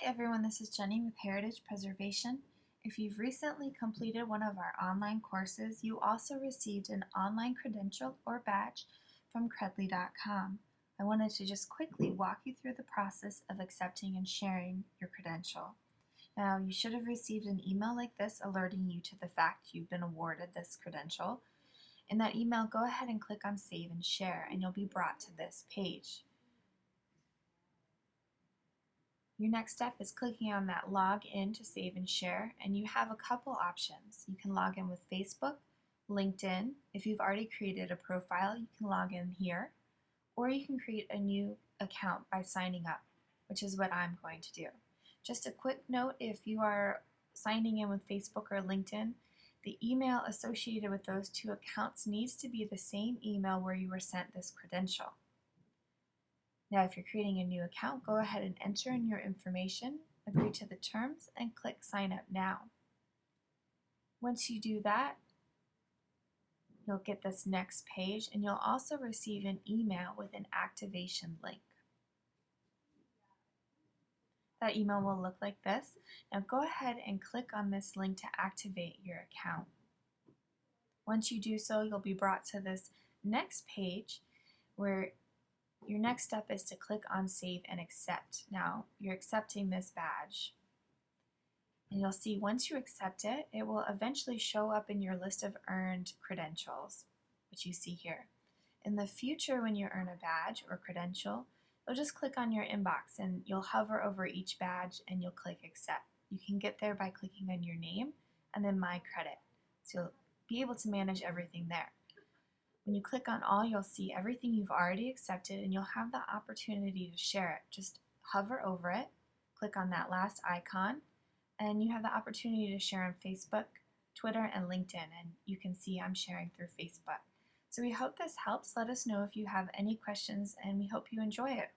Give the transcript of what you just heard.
Hi everyone, this is Jenny with Heritage Preservation. If you've recently completed one of our online courses, you also received an online credential or badge from Credly.com. I wanted to just quickly walk you through the process of accepting and sharing your credential. Now, you should have received an email like this alerting you to the fact you've been awarded this credential. In that email, go ahead and click on Save and Share, and you'll be brought to this page. Your next step is clicking on that log in to save and share and you have a couple options. You can log in with Facebook, LinkedIn. If you've already created a profile, you can log in here or you can create a new account by signing up, which is what I'm going to do. Just a quick note, if you are signing in with Facebook or LinkedIn, the email associated with those two accounts needs to be the same email where you were sent this credential. Now if you're creating a new account, go ahead and enter in your information, agree to the terms, and click Sign Up Now. Once you do that, you'll get this next page and you'll also receive an email with an activation link. That email will look like this. Now go ahead and click on this link to activate your account. Once you do so, you'll be brought to this next page where your next step is to click on Save and Accept. Now, you're accepting this badge. And you'll see once you accept it, it will eventually show up in your list of earned credentials, which you see here. In the future, when you earn a badge or credential, you'll just click on your inbox and you'll hover over each badge and you'll click Accept. You can get there by clicking on your name and then My Credit. So you'll be able to manage everything there. When you click on all, you'll see everything you've already accepted and you'll have the opportunity to share it. Just hover over it, click on that last icon, and you have the opportunity to share on Facebook, Twitter, and LinkedIn. And you can see I'm sharing through Facebook. So we hope this helps. Let us know if you have any questions and we hope you enjoy it.